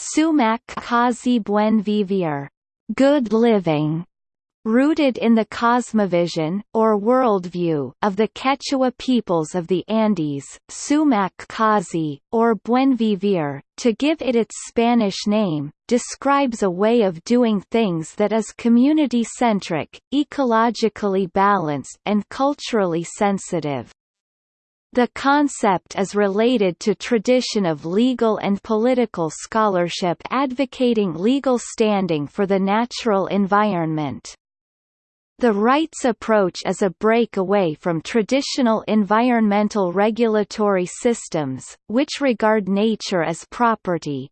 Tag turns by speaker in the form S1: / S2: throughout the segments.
S1: sumak kawsay buen vivir, good living, Rooted in the cosmovision, or worldview, of the Quechua peoples of the Andes, Sumak Kawsay, or Buen Vivir, to give it its Spanish name, describes a way of doing things that is community-centric, ecologically balanced and culturally sensitive. The concept is related to tradition of legal and political scholarship advocating legal standing for the natural environment. The rights approach is a break away from traditional environmental regulatory systems, which regard nature as property.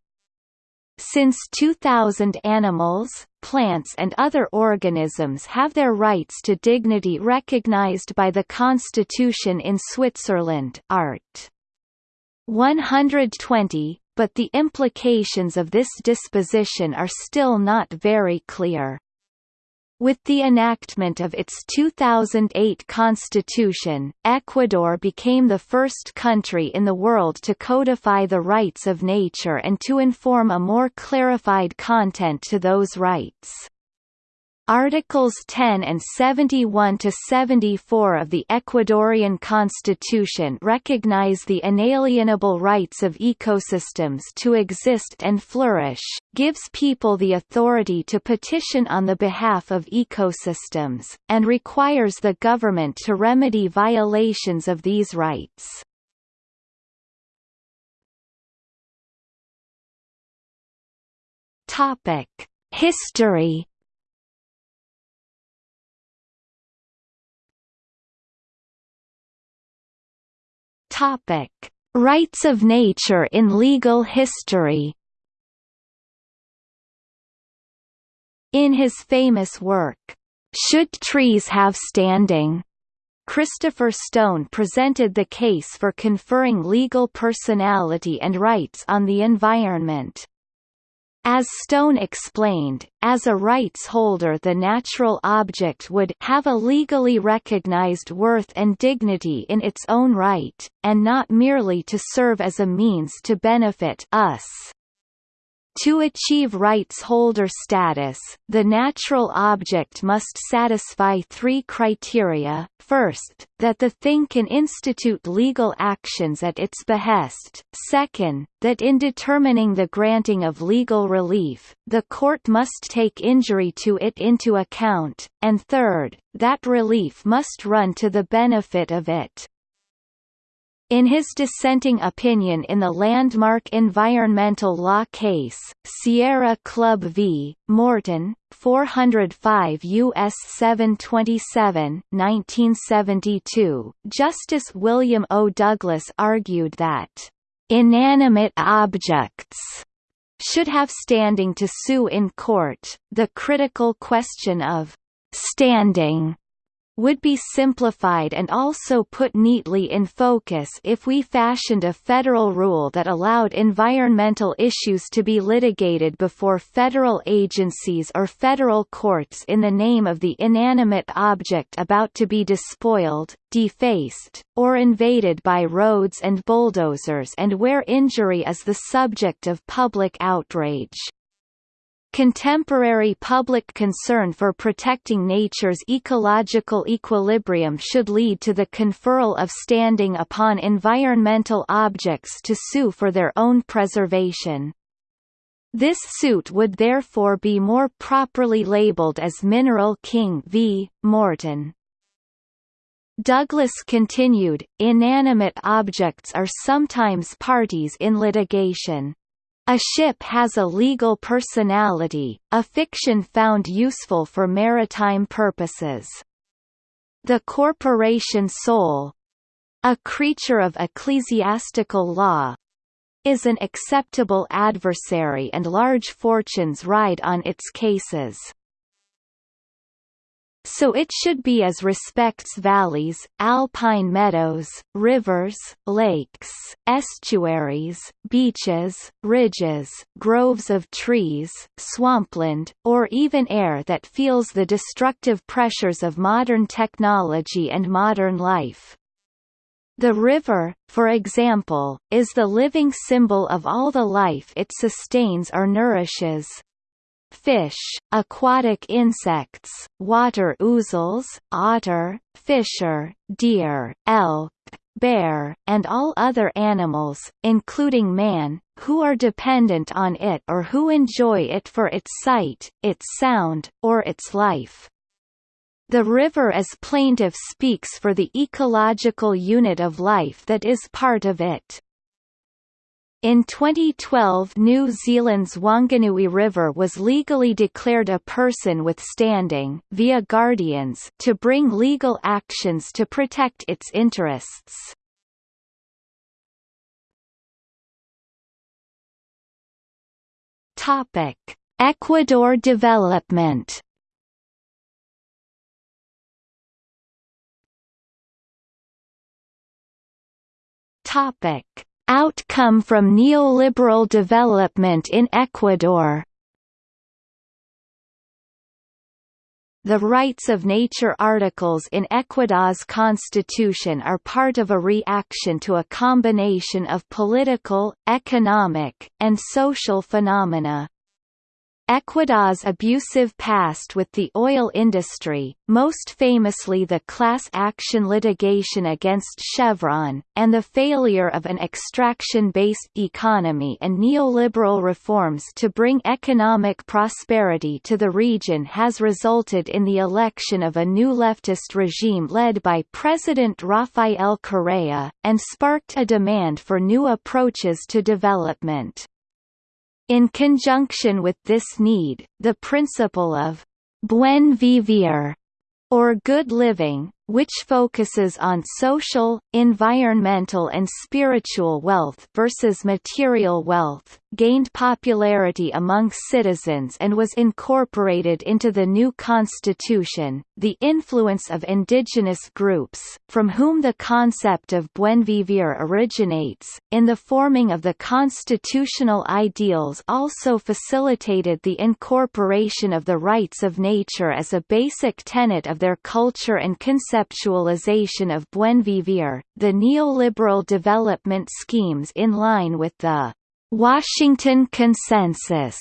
S1: Since 2000 animals, plants and other organisms have their rights to dignity recognized by the Constitution in Switzerland Art. 120, but the implications of this disposition are still not very clear. With the enactment of its 2008 constitution, Ecuador became the first country in the world to codify the rights of nature and to inform a more clarified content to those rights. Articles 10 and 71 to 74 of the Ecuadorian Constitution recognize the inalienable rights of ecosystems to exist and flourish, gives people the authority to petition on the behalf of ecosystems, and requires the government to remedy violations of these rights. Topic: History Topic: Rights of nature in legal history. In his famous work, Should Trees Have Standing? Christopher Stone presented the case for conferring legal personality and rights on the environment. As Stone explained, as a rights holder the natural object would have a legally recognized worth and dignity in its own right, and not merely to serve as a means to benefit us. To achieve rights holder status, the natural object must satisfy three criteria, first, that the thing can institute legal actions at its behest, second, that in determining the granting of legal relief, the court must take injury to it into account, and third, that relief must run to the benefit of it. In his dissenting opinion in the landmark environmental law case, Sierra Club v. Morton, 405 U.S. 727 1972, Justice William O. Douglas argued that, "...inanimate objects." should have standing to sue in court, the critical question of standing would be simplified and also put neatly in focus if we fashioned a federal rule that allowed environmental issues to be litigated before federal agencies or federal courts in the name of the inanimate object about to be despoiled, defaced, or invaded by roads and bulldozers and where injury is the subject of public outrage. Contemporary public concern for protecting nature's ecological equilibrium should lead to the conferral of standing upon environmental objects to sue for their own preservation. This suit would therefore be more properly labeled as Mineral King v. Morton. Douglas continued, inanimate objects are sometimes parties in litigation. A ship has a legal personality, a fiction found useful for maritime purposes. The corporation sole a creature of ecclesiastical law is an acceptable adversary and large fortunes ride on its cases so it should be as respects valleys, alpine meadows, rivers, lakes, estuaries, beaches, ridges, groves of trees, swampland, or even air that feels the destructive pressures of modern technology and modern life. The river, for example, is the living symbol of all the life it sustains or nourishes. Fish, aquatic insects, water ouzels, otter, fisher, deer, elk, bear, and all other animals, including man, who are dependent on it or who enjoy it for its sight, its sound, or its life. The river as plaintiff speaks for the ecological unit of life that is part of it. In 2012 New Zealand's Wanganui River was legally declared a person with standing via Guardians to bring legal actions to protect its interests. Topic: Ecuador development Topic: Outcome from neoliberal development in Ecuador. The rights of nature articles in Ecuador's constitution are part of a reaction to a combination of political, economic, and social phenomena. Ecuador's abusive past with the oil industry, most famously the class action litigation against Chevron, and the failure of an extraction-based economy and neoliberal reforms to bring economic prosperity to the region has resulted in the election of a new leftist regime led by President Rafael Correa, and sparked a demand for new approaches to development. In conjunction with this need, the principle of buen vivir or good living, which focuses on social, environmental and spiritual wealth versus material wealth, gained popularity among citizens and was incorporated into the new constitution. The influence of indigenous groups, from whom the concept of buen vivir originates, in the forming of the constitutional ideals also facilitated the incorporation of the rights of nature as a basic tenet of their culture and conceptualization of buen vivir, the neoliberal development schemes in line with the Washington Consensus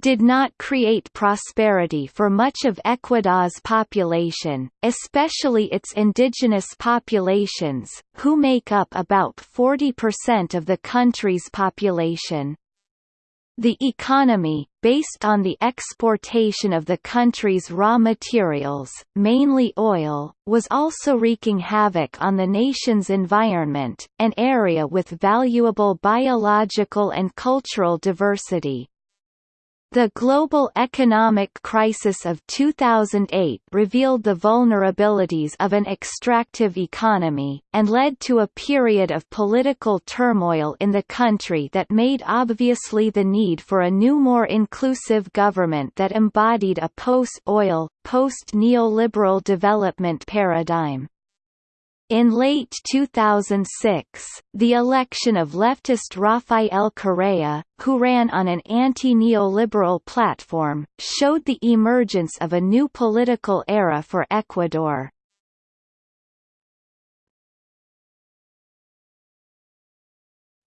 S1: did not create prosperity for much of Ecuador's population, especially its indigenous populations, who make up about 40% of the country's population. The economy, based on the exportation of the country's raw materials, mainly oil, was also wreaking havoc on the nation's environment, an area with valuable biological and cultural diversity. The global economic crisis of 2008 revealed the vulnerabilities of an extractive economy, and led to a period of political turmoil in the country that made obviously the need for a new more inclusive government that embodied a post-oil, post-neoliberal development paradigm. In late 2006, the election of leftist Rafael Correa, who ran on an anti-neoliberal platform, showed the emergence of a new political era for Ecuador.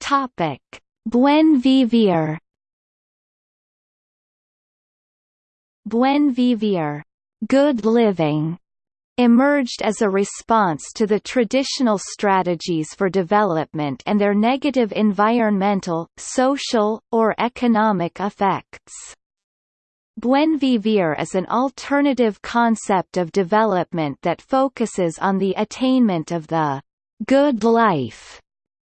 S1: Topic: Buen vivir. Buen vivir, good living emerged as a response to the traditional strategies for development and their negative environmental, social, or economic effects. Buen vivir is an alternative concept of development that focuses on the attainment of the good life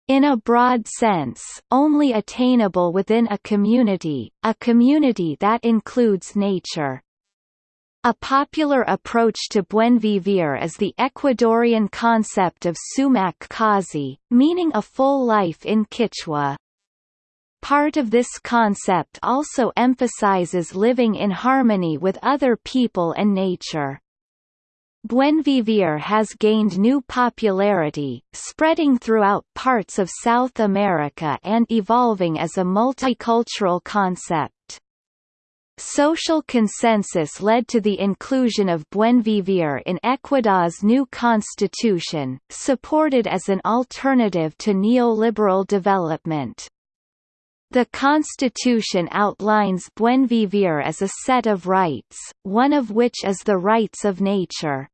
S1: in a broad sense, only attainable within a community, a community that includes nature. A popular approach to buen vivir is the Ecuadorian concept of sumak kawsay, meaning a full life in Quechua. Part of this concept also emphasizes living in harmony with other people and nature. Buen vivir has gained new popularity, spreading throughout parts of South America and evolving as a multicultural concept. Social consensus led to the inclusion of Buen Vivir in Ecuador's new constitution, supported as an alternative to neoliberal development. The constitution outlines Buen Vivir as a set of rights, one of which is the rights of nature.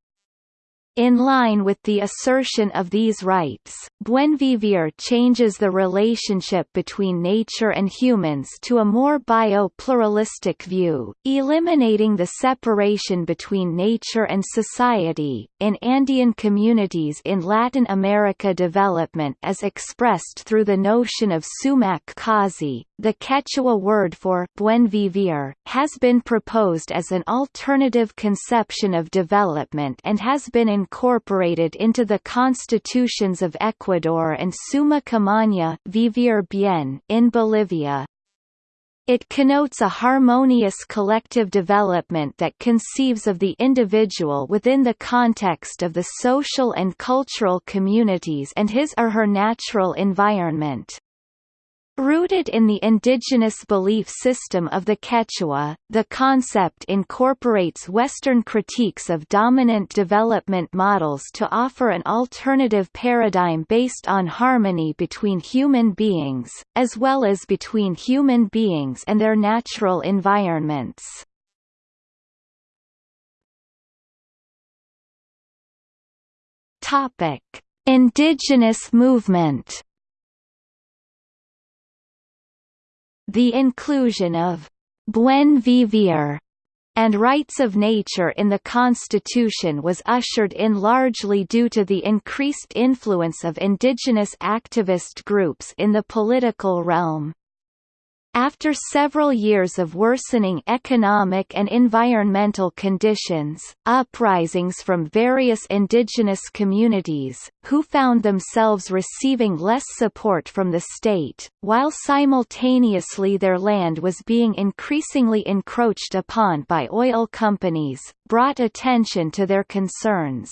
S1: In line with the assertion of these rights, Buen Vivir changes the relationship between nature and humans to a more bio-pluralistic view, eliminating the separation between nature and society. In Andean communities in Latin America development as expressed through the notion of sumak the Quechua word for buen vivir, has been proposed as an alternative conception of development and has been incorporated into the constitutions of Ecuador and Suma Qamaña vivir bien in Bolivia. It connotes a harmonious collective development that conceives of the individual within the context of the social and cultural communities and his or her natural environment. Rooted in the indigenous belief system of the Quechua, the concept incorporates Western critiques of dominant development models to offer an alternative paradigm based on harmony between human beings, as well as between human beings and their natural environments. Indigenous movement The inclusion of «buen vivir» and rights of nature in the Constitution was ushered in largely due to the increased influence of indigenous activist groups in the political realm. After several years of worsening economic and environmental conditions, uprisings from various indigenous communities, who found themselves receiving less support from the state, while simultaneously their land was being increasingly encroached upon by oil companies, brought attention to their concerns.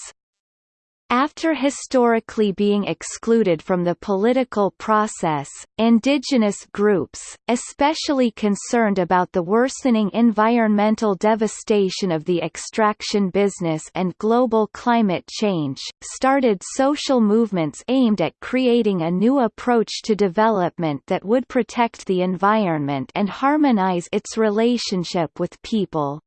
S1: After historically being excluded from the political process, indigenous groups, especially concerned about the worsening environmental devastation of the extraction business and global climate change, started social movements aimed at creating a new approach to development that would protect the environment and harmonize its relationship with people.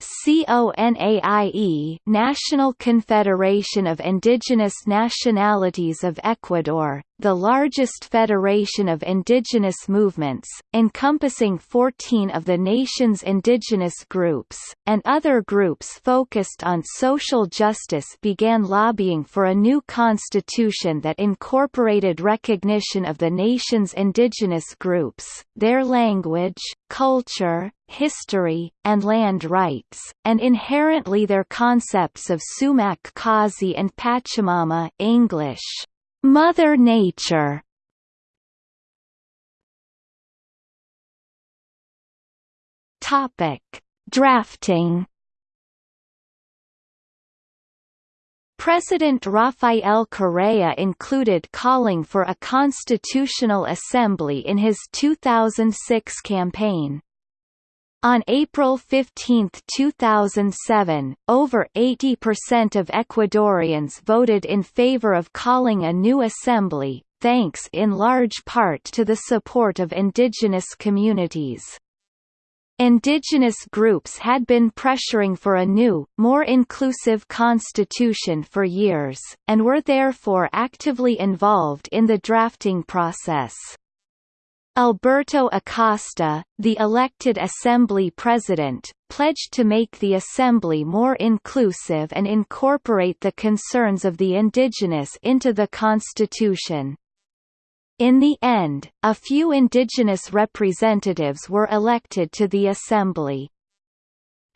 S1: CONAIE National Confederation of Indigenous Nationalities of Ecuador, the largest federation of indigenous movements, encompassing 14 of the nation's indigenous groups, and other groups focused on social justice began lobbying for a new constitution that incorporated recognition of the nation's indigenous groups, their language, culture, history, and land rights, and inherently their concepts of sumak kawsay and Pachamama English, Mother Nature Topic: Drafting. President Rafael Correa included calling for a constitutional assembly in his 2006 campaign. On April 15, 2007, over 80% of Ecuadorians voted in favor of calling a new assembly, thanks in large part to the support of indigenous communities. Indigenous groups had been pressuring for a new, more inclusive constitution for years, and were therefore actively involved in the drafting process. Alberto Acosta, the elected Assembly President, pledged to make the Assembly more inclusive and incorporate the concerns of the indigenous into the Constitution. In the end, a few indigenous representatives were elected to the Assembly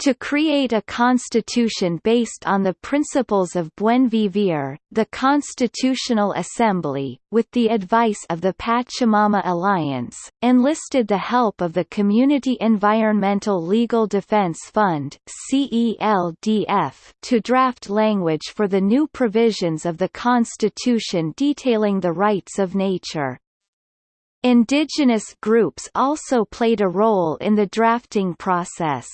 S1: to create a constitution based on the principles of Buen Vivir, the Constitutional Assembly, with the advice of the Pachamama Alliance, enlisted the help of the Community Environmental Legal Defense Fund to draft language for the new provisions of the Constitution detailing the rights of nature. Indigenous groups also played a role in the drafting process.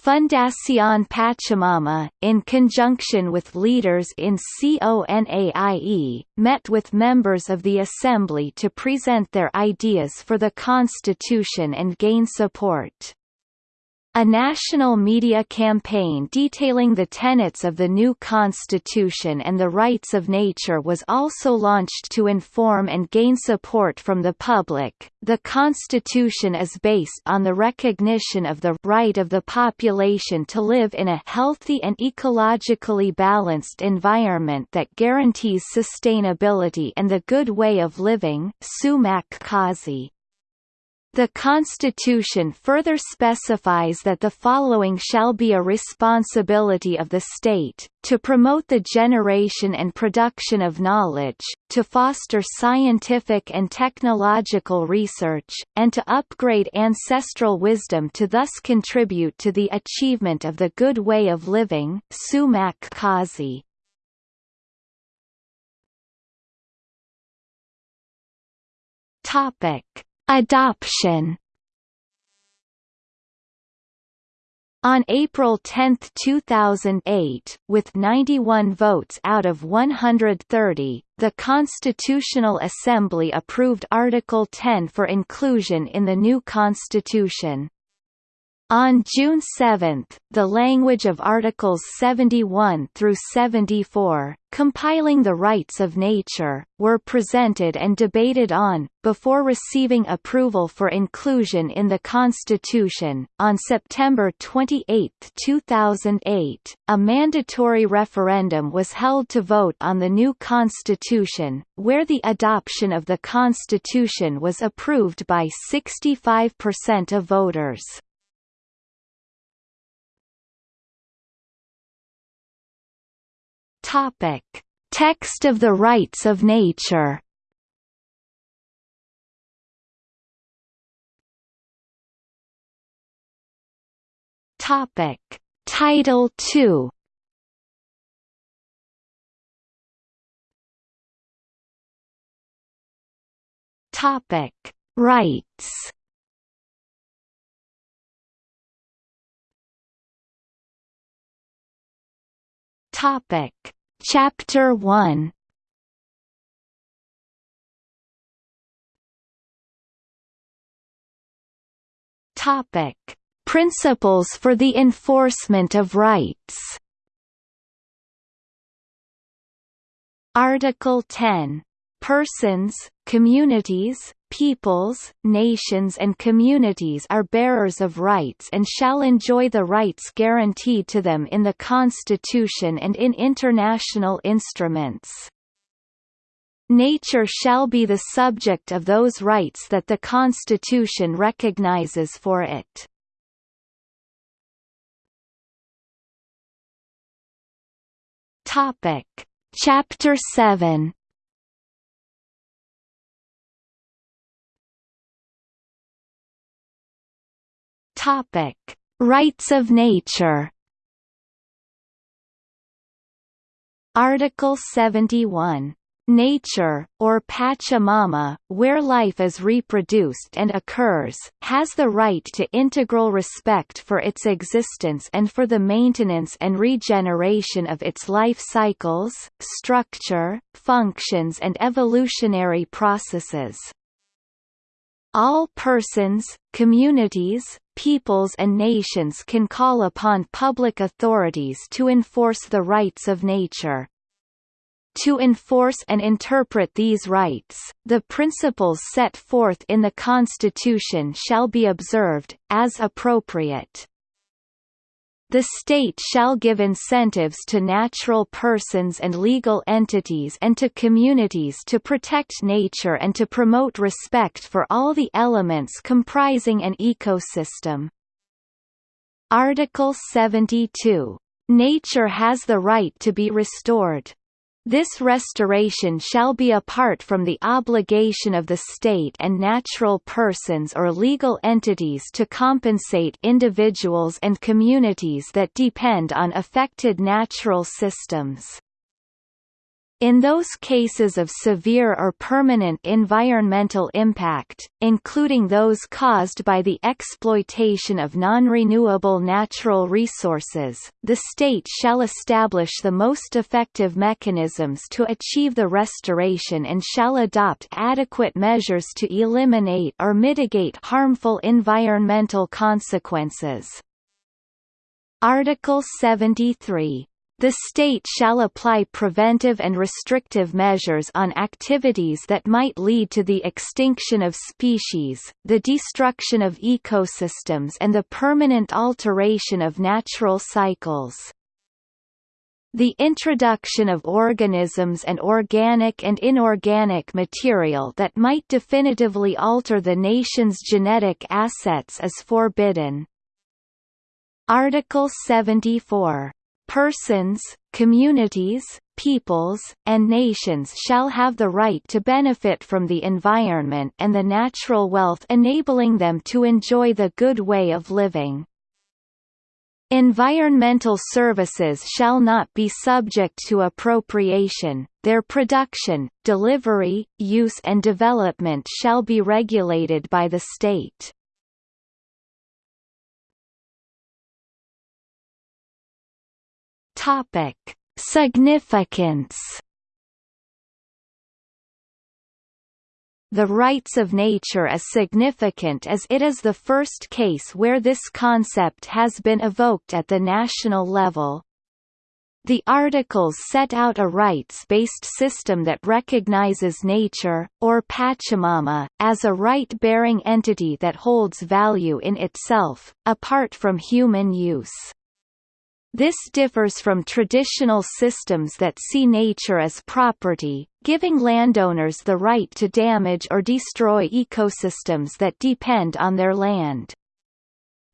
S1: Fundación Pachamama, in conjunction with leaders in CONAIE, met with members of the Assembly to present their ideas for the Constitution and gain support. A national media campaign detailing the tenets of the new constitution and the rights of nature was also launched to inform and gain support from the public. The constitution is based on the recognition of the right of the population to live in a healthy and ecologically balanced environment that guarantees sustainability and the good way of living. Sumak Kawsay the Constitution further specifies that the following shall be a responsibility of the state, to promote the generation and production of knowledge, to foster scientific and technological research, and to upgrade ancestral wisdom to thus contribute to the achievement of the good way of living Sumak Kawsay. Topic Adoption On April 10, 2008, with 91 votes out of 130, the Constitutional Assembly approved Article 10 for inclusion in the new constitution. On June 7, the language of Articles 71 through 74, compiling the rights of nature, were presented and debated on, before receiving approval for inclusion in the Constitution. On September 28, 2008, a mandatory referendum was held to vote on the new Constitution, where the adoption of the Constitution was approved by 65% of voters. Topic: Text of the rights of nature. Topic: Title II. Topic: Rights. Topic Chapter 1 Topic: Principles for the enforcement of rights. Article 10 Persons, communities, peoples, nations and communities are bearers of rights and shall enjoy the rights guaranteed to them in the Constitution and in international instruments. Nature shall be the subject of those rights that the Constitution recognizes for it. Topic. Chapter 7 Topic: Rights of nature. Article 71 Nature, or Pachamama, where life is reproduced and occurs, has the right to integral respect for its existence and for the maintenance and regeneration of its life cycles, structure, functions and evolutionary processes. All persons, communities, peoples and nations can call upon public authorities to enforce the rights of nature. To enforce and interpret these rights, the principles set forth in the Constitution shall be observed, as appropriate. The state shall give incentives to natural persons and legal entities and to communities to protect nature and to promote respect for all the elements comprising an ecosystem. Article 72. Nature has the right to be restored. This restoration shall be apart from the obligation of the state and natural persons or legal entities to compensate individuals and communities that depend on affected natural systems. In those cases of severe or permanent environmental impact, including those caused by the exploitation of non-renewable natural resources, the state shall establish the most effective mechanisms to achieve the restoration and shall adopt adequate measures to eliminate or mitigate harmful environmental consequences. Article 73 the state shall apply preventive and restrictive measures on activities that might lead to the extinction of species, the destruction of ecosystems and the permanent alteration of natural cycles. The introduction of organisms and organic and inorganic material that might definitively alter the nation's genetic assets is forbidden. Article 74 persons, communities, peoples, and nations shall have the right to benefit from the environment and the natural wealth enabling them to enjoy the good way of living. Environmental services shall not be subject to appropriation, their production, delivery, use and development shall be regulated by the state. Topic: Significance. The rights of nature is significant as it is the first case where this concept has been evoked at the national level. The articles set out a rights-based system that recognizes nature, or Pachamama, as a right-bearing entity that holds value in itself, apart from human use. This differs from traditional systems that see nature as property, giving landowners the right to damage or destroy ecosystems that depend on their land.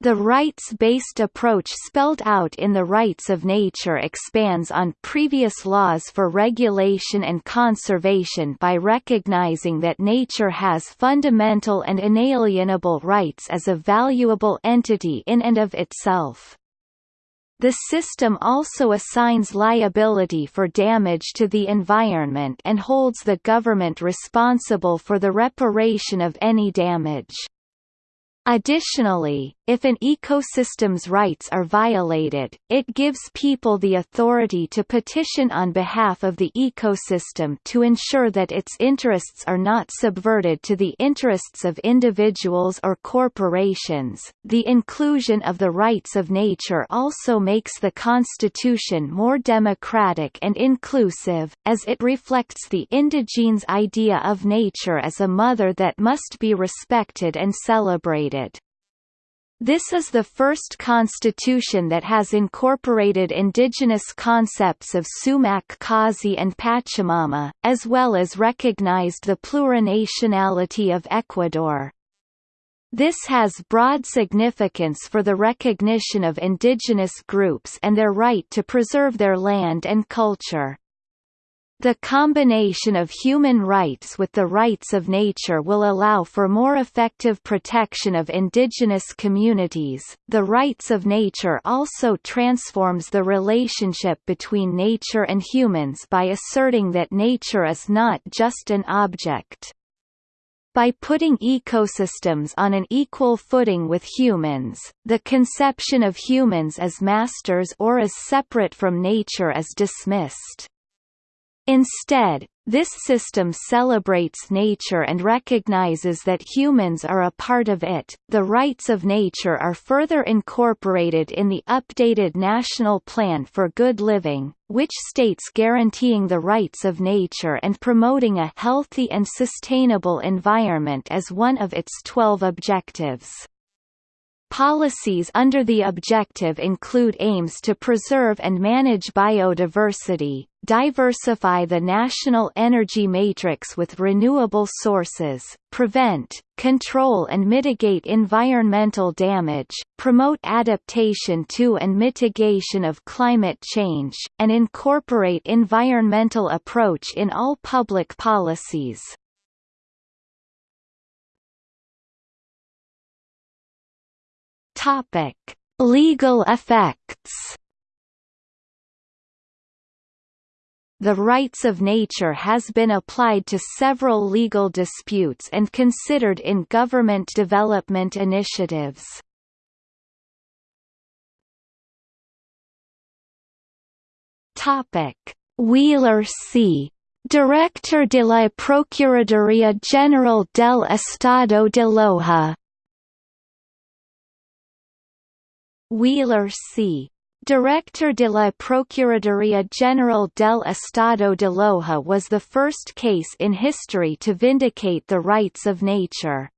S1: The rights-based approach spelled out in the Rights of Nature expands on previous laws for regulation and conservation by recognizing that nature has fundamental and inalienable rights as a valuable entity in and of itself. The system also assigns liability for damage to the environment and holds the government responsible for the reparation of any damage. Additionally, if an ecosystem's rights are violated, it gives people the authority to petition on behalf of the ecosystem to ensure that its interests are not subverted to the interests of individuals or corporations. The inclusion of the rights of nature also makes the Constitution more democratic and inclusive, as it reflects the indigene's idea of nature as a mother that must be respected and celebrated. This is the first constitution that has incorporated indigenous concepts of Sumak Kawsay and Pachamama, as well as recognized the plurinationality of Ecuador. This has broad significance for the recognition of indigenous groups and their right to preserve their land and culture. The combination of human rights with the rights of nature will allow for more effective protection of indigenous communities. The rights of nature also transforms the relationship between nature and humans by asserting that nature is not just an object. By putting ecosystems on an equal footing with humans, the conception of humans as masters or as separate from nature is dismissed. Instead, this system celebrates nature and recognizes that humans are a part of it. The rights of nature are further incorporated in the updated National Plan for Good Living, which states guaranteeing the rights of nature and promoting a healthy and sustainable environment as one of its 12 objectives. Policies under the objective include aims to preserve and manage biodiversity, diversify the national energy matrix with renewable sources, prevent, control and mitigate environmental damage, promote adaptation to and mitigation of climate change, and incorporate environmental approach in all public policies. Topic: Legal effects. the rights of nature has been applied to several legal disputes and considered in government development initiatives. Topic: Wheeler C. Director de la Procuraduría General del Estado de Loja Wheeler C. Director de la Procuraduría General del Estado de Loja was the first case in history to vindicate the rights of nature.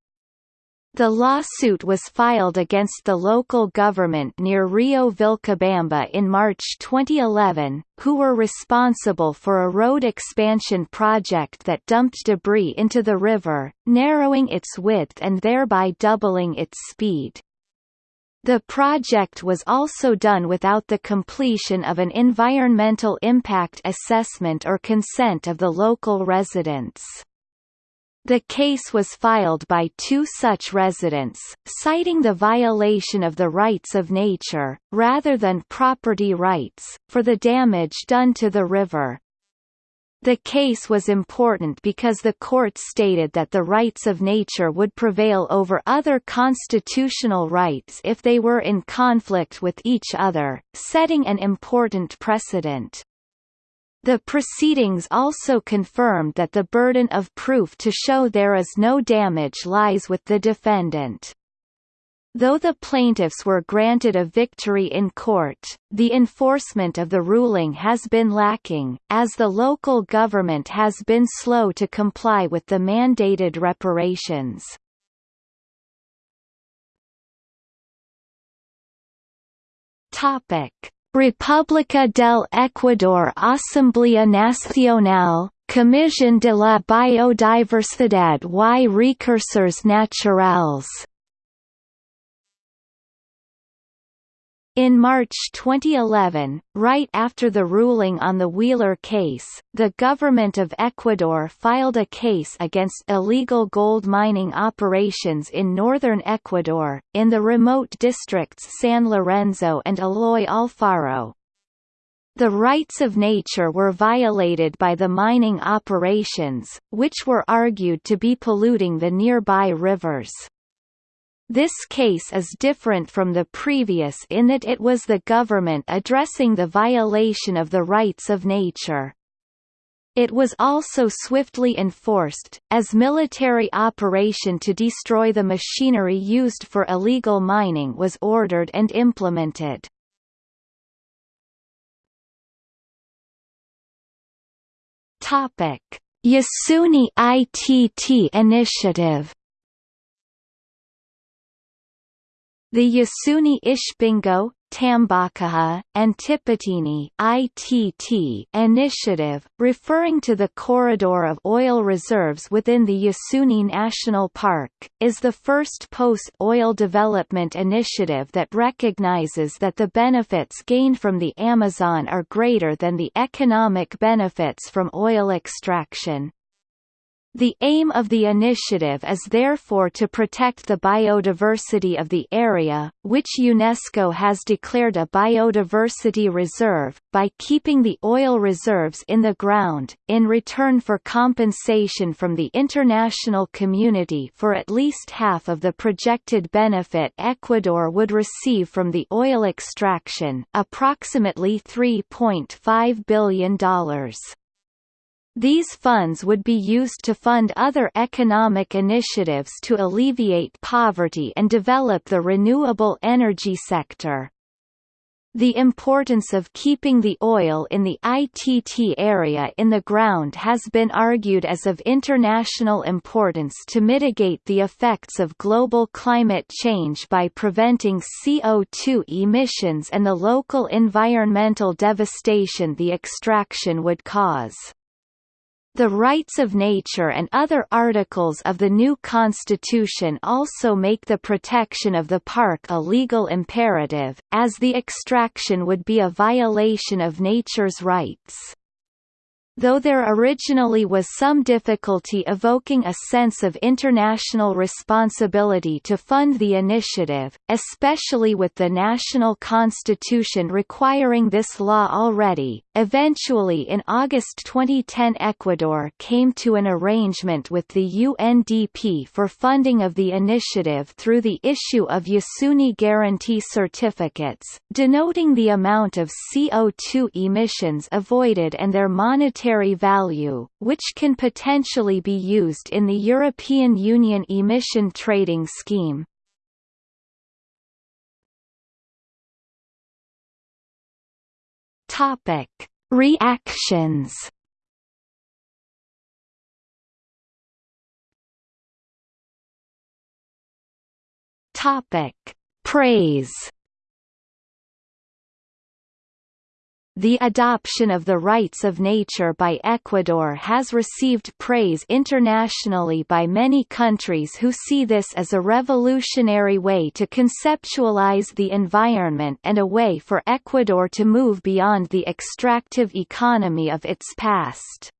S1: The lawsuit was filed against the local government near Rio Vilcabamba in March 2011, who were responsible for a road expansion project that dumped debris into the river, narrowing its width and thereby doubling its speed. The project was also done without the completion of an environmental impact assessment or consent of the local residents. The case was filed by two such residents, citing the violation of the rights of nature, rather than property rights, for the damage done to the river. The case was important because the court stated that the rights of nature would prevail over other constitutional rights if they were in conflict with each other, setting an important precedent. The proceedings also confirmed that the burden of proof to show there is no damage lies with the defendant. Though the plaintiffs were granted a victory in court, the enforcement of the ruling has been lacking, as the local government has been slow to comply with the mandated reparations. República del Ecuador Asamblea Nacional, Comisión de la Biodiversidad y Recursos Naturales In March 2011, right after the ruling on the Wheeler case, the government of Ecuador filed a case against illegal gold mining operations in northern Ecuador, in the remote districts San Lorenzo and Eloy Alfaro. The rights of nature were violated by the mining operations, which were argued to be polluting the nearby rivers. This case is different from the previous in that it was the government addressing the violation of the rights of nature. It was also swiftly enforced, as military operation to destroy the machinery used for illegal mining was ordered and implemented. Yasuni ITT initiative The Yasuni Ishpingo, Tambococha, and Tiputini ITT initiative, referring to the corridor of oil reserves within the Yasuni National Park, is the first post-oil development initiative that recognizes that the benefits gained from the Amazon are greater than the economic benefits from oil extraction. The aim of the initiative is therefore to protect the biodiversity of the area, which UNESCO has declared a biodiversity reserve, by keeping the oil reserves in the ground, in return for compensation from the international community for at least half of the projected benefit Ecuador would receive from the oil extraction approximately $3.5 billion. These funds would be used to fund other economic initiatives to alleviate poverty and develop the renewable energy sector. The importance of keeping the oil in the ITT area in the ground has been argued as of international importance to mitigate the effects of global climate change by preventing CO2 emissions and the local environmental devastation the extraction would cause. The rights of nature and other articles of the new constitution also make the protection of the park a legal imperative, as the extraction would be a violation of nature's rights. Though there originally was some difficulty evoking a sense of international responsibility to fund the initiative, especially with the national constitution requiring this law already. Eventually in August 2010 Ecuador came to an arrangement with the UNDP for funding of the initiative through the issue of Yasuni Guarantee Certificates, denoting the amount of CO2 emissions avoided and their monetary monetary value, which can potentially be used in the European Union emission trading scheme. Topic: Reactions. Topic: Praise. The adoption of the rights of nature by Ecuador has received praise internationally by many countries who see this as a revolutionary way to conceptualize the environment and a way for Ecuador to move beyond the extractive economy of its past.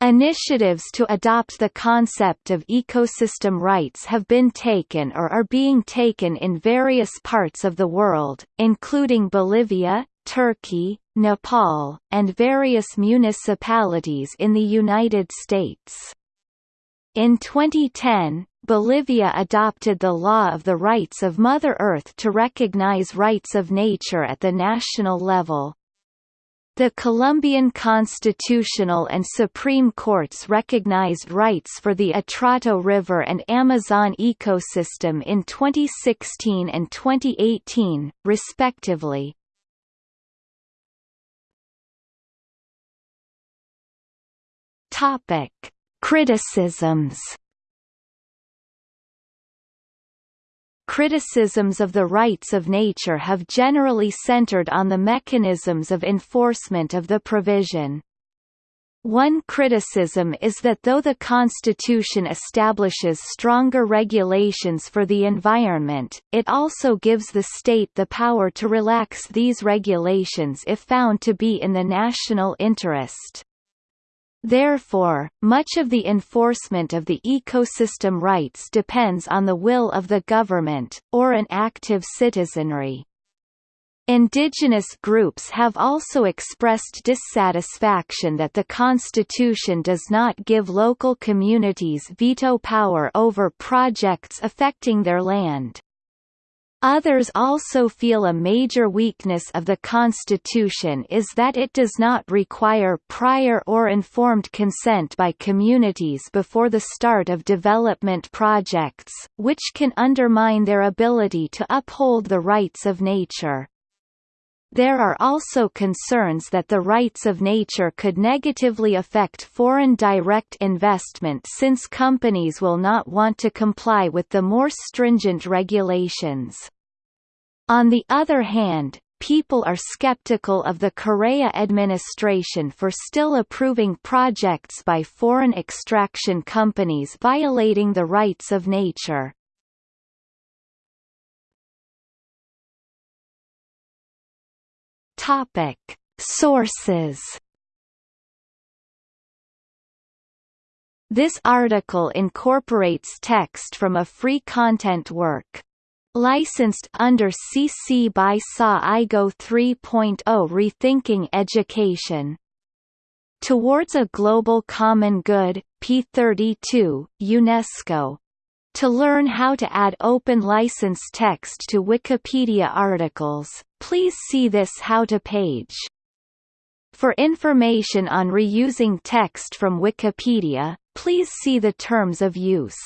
S1: Initiatives to adopt the concept of ecosystem rights have been taken or are being taken in various parts of the world, including Bolivia, Turkey, Nepal, and various municipalities in the United States. In 2010, Bolivia adopted the Law of the Rights of Mother Earth to recognize rights of nature at the national level. The Colombian Constitutional and Supreme Courts recognized rights for the Atrato River and Amazon ecosystem in 2016 and 2018, respectively. Topic: Criticisms. Criticisms of the rights of nature have generally centered on the mechanisms of enforcement of the provision. One criticism is that though the Constitution establishes stronger regulations for the environment, it also gives the state the power to relax these regulations if found to be in the national interest. Therefore, much of the enforcement of the ecosystem rights depends on the will of the government, or an active citizenry. Indigenous groups have also expressed dissatisfaction that the Constitution does not give local communities veto power over projects affecting their land. Others also feel a major weakness of the Constitution is that it does not require prior or informed consent by communities before the start of development projects, which can undermine their ability to uphold the rights of nature. There are also concerns that the rights of nature could negatively affect foreign direct investment since companies will not want to comply with the more stringent regulations. On the other hand, people are skeptical of the Correa administration for still approving projects by foreign extraction companies violating the rights of nature. Topic: Sources. This article incorporates text from a free content work. Licensed under CC by SA IGO 3.0 Rethinking Education. Towards a Global Common Good, P32, UNESCO. To learn how to add open license text to Wikipedia articles, please see this How to page. For information on reusing text from Wikipedia, please see the Terms of Use.